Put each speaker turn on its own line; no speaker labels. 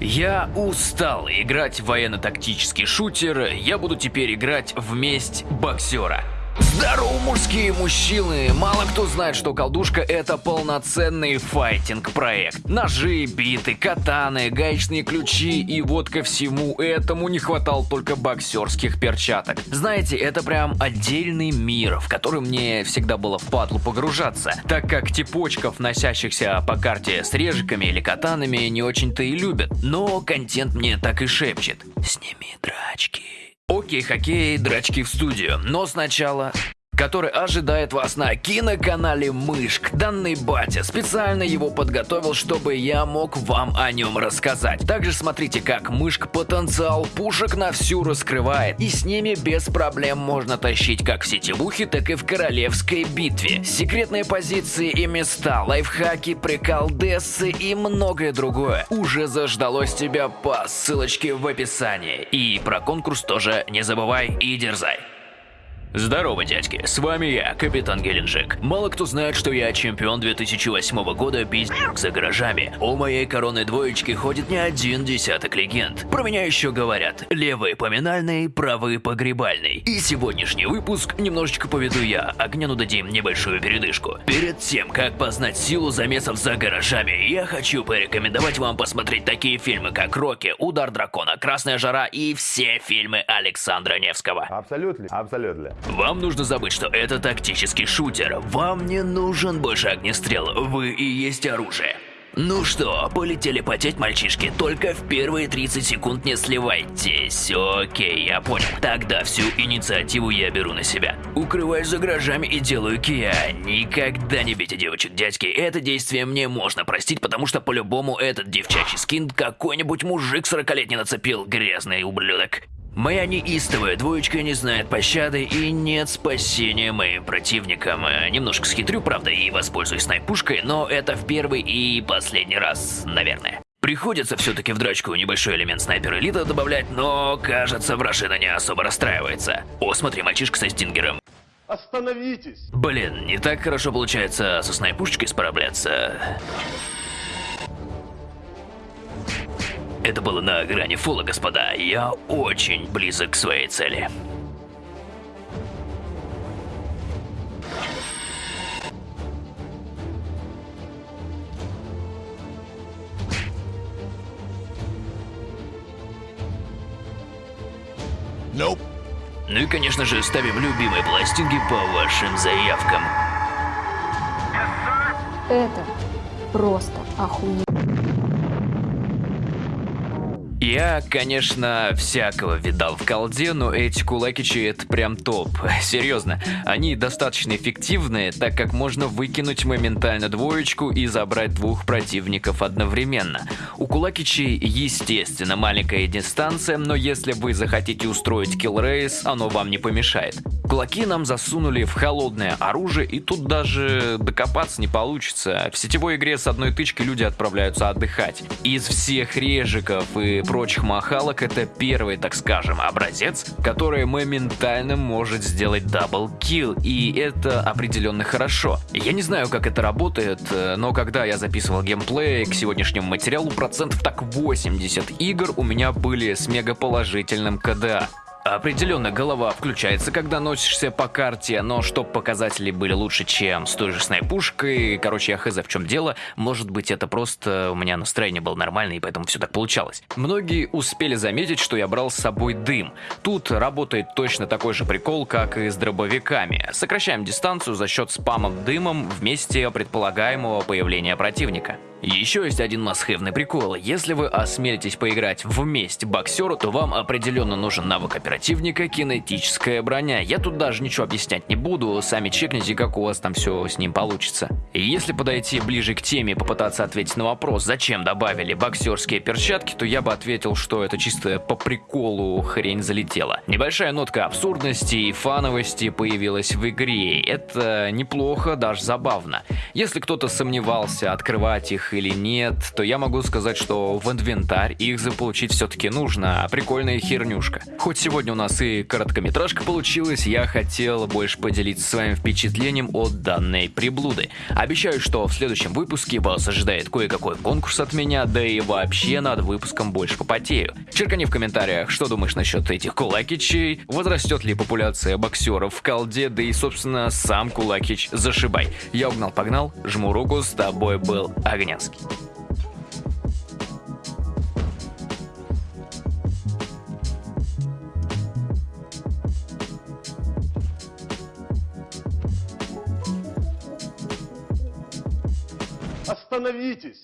Я устал играть в военно-тактический шутер, я буду теперь играть в месть боксера. Здорово, мужские мужчины! Мало кто знает, что колдушка это полноценный файтинг-проект. Ножи, биты, катаны, гаечные ключи и вот ко всему этому не хватало только боксерских перчаток. Знаете, это прям отдельный мир, в который мне всегда было впадлу погружаться, так как типочков, носящихся по карте с режиками или катанами, не очень-то и любят. Но контент мне так и шепчет. Сними драчки. Окей, хоккей, драчки в студию. Но сначала который ожидает вас на киноканале Мышк. Данный батя специально его подготовил, чтобы я мог вам о нем рассказать. Также смотрите, как Мышк потенциал пушек на всю раскрывает, и с ними без проблем можно тащить как в сетевухе, так и в королевской битве. Секретные позиции и места, лайфхаки, приколдессы и многое другое уже заждалось тебя по ссылочке в описании. И про конкурс тоже не забывай и дерзай. Здорово, дядьки, с вами я, Капитан Геленджик. Мало кто знает, что я чемпион 2008 года пиздюк за гаражами. У моей короны двоечки ходит не один десяток легенд. Про меня еще говорят, левый поминальный, правый погребальный. И сегодняшний выпуск немножечко поведу я, а Гняну дадим небольшую передышку. Перед тем, как познать силу замесов за гаражами, я хочу порекомендовать вам посмотреть такие фильмы, как «Рокки», «Удар дракона», «Красная жара» и все фильмы Александра Невского.
Абсолютно, абсолютно.
Вам нужно забыть, что это тактический шутер. Вам не нужен больше огнестрел, вы и есть оружие. Ну что, полетели потеть, мальчишки, только в первые 30 секунд не сливайтесь. Окей, я понял. Тогда всю инициативу я беру на себя. Укрываюсь за гаражами и делаю кия. Никогда не бейте девочек, дядьки. Это действие мне можно простить, потому что по-любому этот девчачий скин какой-нибудь мужик 40-летний нацепил, грязный ублюдок. Моя неистовая двоечка не знает пощады и нет спасения моим противникам. Э, немножко схитрю, правда, и воспользуюсь снайпушкой, но это в первый и последний раз, наверное. Приходится все-таки в драчку небольшой элемент снайпер элита добавлять, но кажется, Врашина не особо расстраивается. О, смотри, мальчишка со стингером.
Остановитесь!
Блин, не так хорошо получается со снайпушечкой справляться. Это было на грани фула, господа. Я очень близок к своей цели.
Nope.
Ну и, конечно же, ставим любимые пластинки по вашим заявкам.
Это просто охуенно.
Я, конечно, всякого видал в колде, но эти кулакичи это прям топ. Серьезно, они достаточно эффективные, так как можно выкинуть моментально двоечку и забрать двух противников одновременно. У кулакичей, естественно, маленькая дистанция, но если вы захотите устроить kill race, оно вам не помешает. Кулаки нам засунули в холодное оружие, и тут даже докопаться не получится. В сетевой игре с одной тычки люди отправляются отдыхать. Из всех режиков и прочих махалок это первый, так скажем, образец, который моментально может сделать double kill, и это определенно хорошо. Я не знаю, как это работает, но когда я записывал геймплей к сегодняшнему материалу, процентов так 80 игр у меня были с мегаположительным КДА. Определенно, голова включается, когда носишься по карте, но чтоб показатели были лучше, чем с той же снайпушкой, короче, я хз в чем дело, может быть это просто у меня настроение было нормальное, и поэтому все так получалось. Многие успели заметить, что я брал с собой дым. Тут работает точно такой же прикол, как и с дробовиками. Сокращаем дистанцию за счет спамом дымом в месте предполагаемого появления противника. Еще есть один масхевный прикол. Если вы осмелитесь поиграть вместе боксеру, то вам определенно нужен навык оперативника кинетическая броня. Я тут даже ничего объяснять не буду, сами чекните, как у вас там все с ним получится. И если подойти ближе к теме и попытаться ответить на вопрос, зачем добавили боксерские перчатки, то я бы ответил, что это чисто по приколу хрень залетела. Небольшая нотка абсурдности и фановости появилась в игре. Это неплохо, даже забавно. Если кто-то сомневался, открывать их их или нет, то я могу сказать, что в инвентарь их заполучить все-таки нужно, а прикольная хернюшка. Хоть сегодня у нас и короткометражка получилась, я хотел больше поделиться своим впечатлением от данной приблуды. Обещаю, что в следующем выпуске вас ожидает кое-какой конкурс от меня, да и вообще над выпуском больше попотею. Черкани в комментариях, что думаешь насчет этих кулакичей, возрастет ли популяция боксеров в колде, да и, собственно, сам кулакич зашибай. Я угнал-погнал, жму руку, с тобой был Огнянский.
Остановитесь!